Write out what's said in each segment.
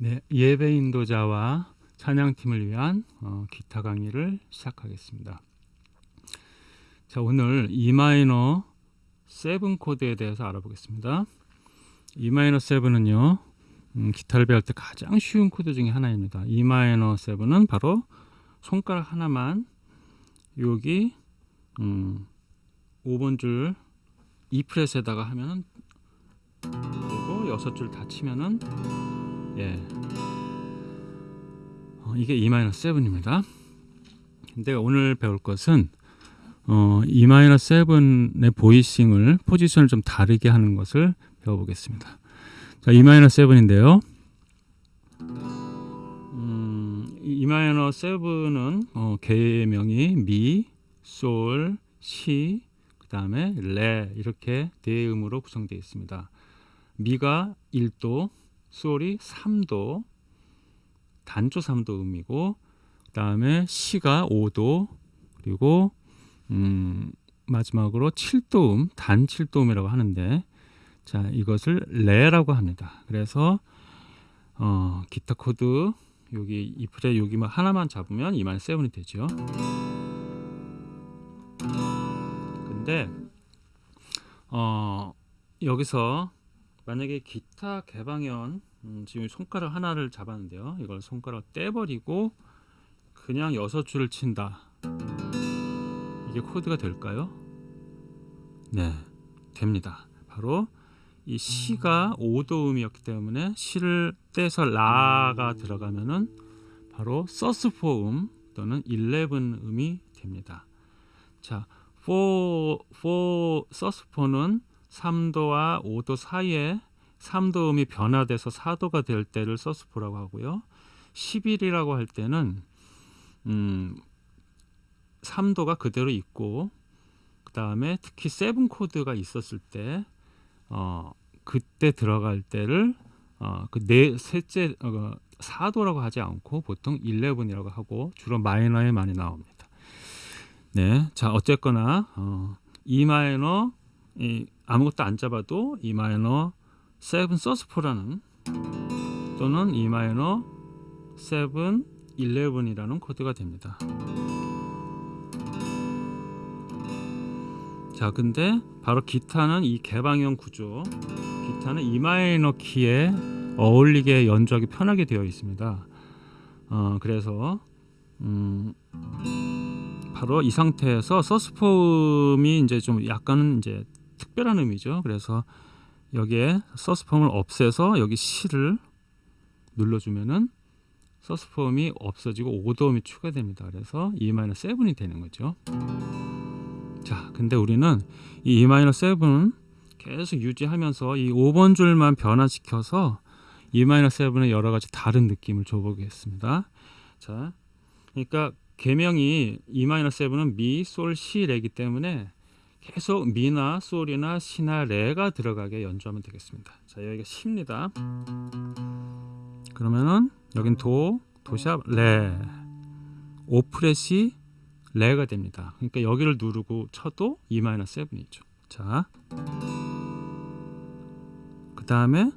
네, 예배 인도자와 찬양팀을 위한 어, 기타 강의를 시작하겠습니다. 자, 오늘 E 마이너 7 코드에 대해서 알아보겠습니다. E 마이너 7은요. 음, 기타를 배울 때 가장 쉬운 코드 중에 하나입니다. E 마이너 7은 바로 손가락 하나만 여기 음, 5번 줄 2 fret에다가 하면은 그리고 여섯 줄다 치면은 예. 어, 이게 E-7입니다. 근데 오늘 배울 것은 어, E-7의 보이싱을 포지션을 좀 다르게 하는 것을 배워보겠습니다. 자, E-7인데요. 음, E-7은 어, 계명이 미, 솔, 시, 그 다음에 레 이렇게 네 음으로 구성되어 있습니다. 미가 1도, 솔이 3도 단조 3도 음이고 그 다음에 시가 5도 그리고 음, 마지막으로 7도 음, 단 7도 음이라고 하는데 자 이것을 레라고 합니다. 그래서 어, 기타 코드 여기 이 fret 여기만 하나만 잡으면 E 마이너 seven이 되죠. 근데 어, 여기서 만약에 기타 개방현 음, 지금 손가락 하나를 잡았는데요. 이걸 손가락 떼버리고 그냥 여섯 줄을 친다. 이게 코드가 될까요? 네, 됩니다. 바로 이 시가 5도 음이었기 때문에 시를 떼서 라가 들어가면은 바로 서스포 음 또는 11 음이 됩니다. 자, 4, 4 sus four는 3도와 5도 사이에 3도 음이 변화돼서 4도가 될 때를 sus four라고 하고요. 11이라고 할 때는 음, 3도가 그대로 있고 그 다음에 특히 seven 코드가 있었을 때 어, 그때 들어갈 때를 어, 그네 셋째 어, 4도라고 하지 않고 보통 11이라고 하고 주로 마이너에 많이 나옵니다. 네, 자 어쨌거나 어, E 마이너 이, 아무것도 안 잡아도 E 마이너 7 서스포라는 또는 E 마이너 7 11이라는 코드가 됩니다. 자, 근데 바로 기타는 이 개방형 구조, 기타는 E 마이너 키에 어울리게 연주하기 편하게 되어 있습니다. 어, 그래서 음, 바로 이 상태에서 서스폼이 이제 좀 약간은 이제 특별한 의미죠. 그래서 여기에 서스폼을 없애서 여기 C를 눌러주면은 서스폼이 없어지고 5도음이 추가됩니다. 그래서 E-7이 되는 거죠. 자, 근데 우리는 이 E-7은 계속 유지하면서 이 5번 줄만 변화시켜서 E-7의 여러 가지 다른 느낌을 줘보겠습니다. 자, 그러니까 개명이 E-7은 미, 솔, 시, 레기 때문에 계속 미나 솔이나 시나 레가 들어가게 연주하면 되겠습니다. 자, 여기가 시입니다. 그러면은 여긴 도, 도샵, 레, 오프렛이 레가 됩니다. 그러니까 여기를 누르고 쳐도 E-7이죠. 자, 그 다음에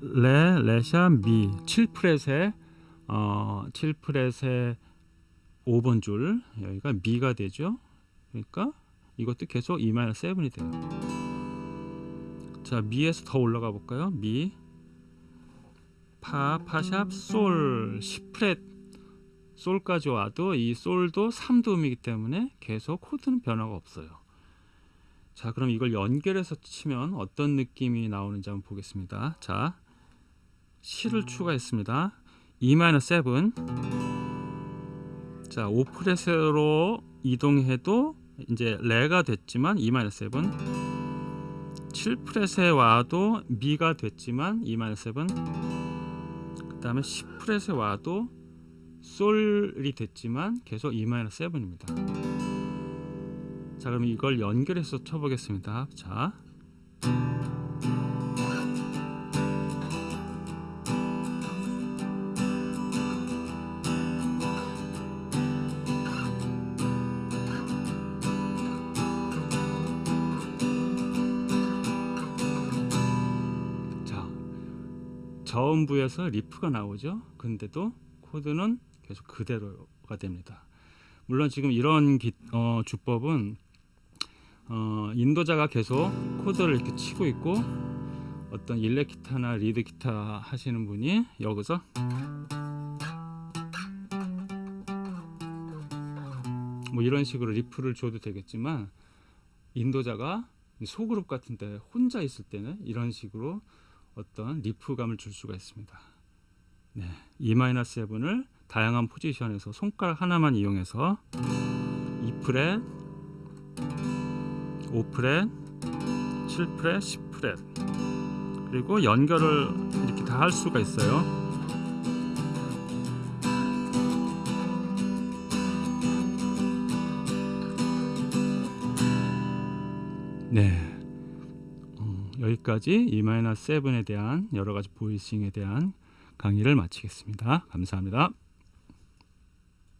레, 레샵, 미, 7프렛에 어, 7프렛에 5번 줄 여기가 미가 되죠. 그러니까 이것도 계속 E-7이 돼요. 자, 미에서 더 올라가 볼까요? 미, 파, 파샵, 솔, 시프렛, 솔까지 와도 이 솔도 3도 음이기 때문에 계속 코드는 변화가 없어요. 자, 그럼 이걸 연결해서 치면 어떤 느낌이 나오는지 한번 보겠습니다. 자, 시를 추가했습니다. E-7 자, 5프렛으로 이동해도 이제 레가 됐지만 E-7 7프렛에 와도 미가 됐지만 E-7 그 다음에 10프렛에 와도 솔이 됐지만 계속 E-7입니다. 자 그럼 이걸 연결해서 쳐보겠습니다. 자 저음부에서 리프가 나오죠. 근데도 코드는 계속 그대로가 됩니다. 물론 지금 이런 기, 어, 주법은 어, 인도자가 계속 코드를 이렇게 치고 있고 어떤 일렉 기타나 리드 기타 하시는 분이 여기서 뭐 이런 식으로 riff를 줘도 되겠지만 인도자가 소그룹 같은데 혼자 있을 때는 이런 식으로 어떤 riff감을 줄 수가 있습니다. 네, E-7을 다양한 포지션에서 손가락 하나만 이용해서 2프렛, 5프렛, 7프렛, 10프렛 그리고 연결을 이렇게 다 할 수가 있어요. 네. 어, 여기까지 E-7에 대한 여러 가지 보이싱에 대한 강의를 마치겠습니다. 감사합니다.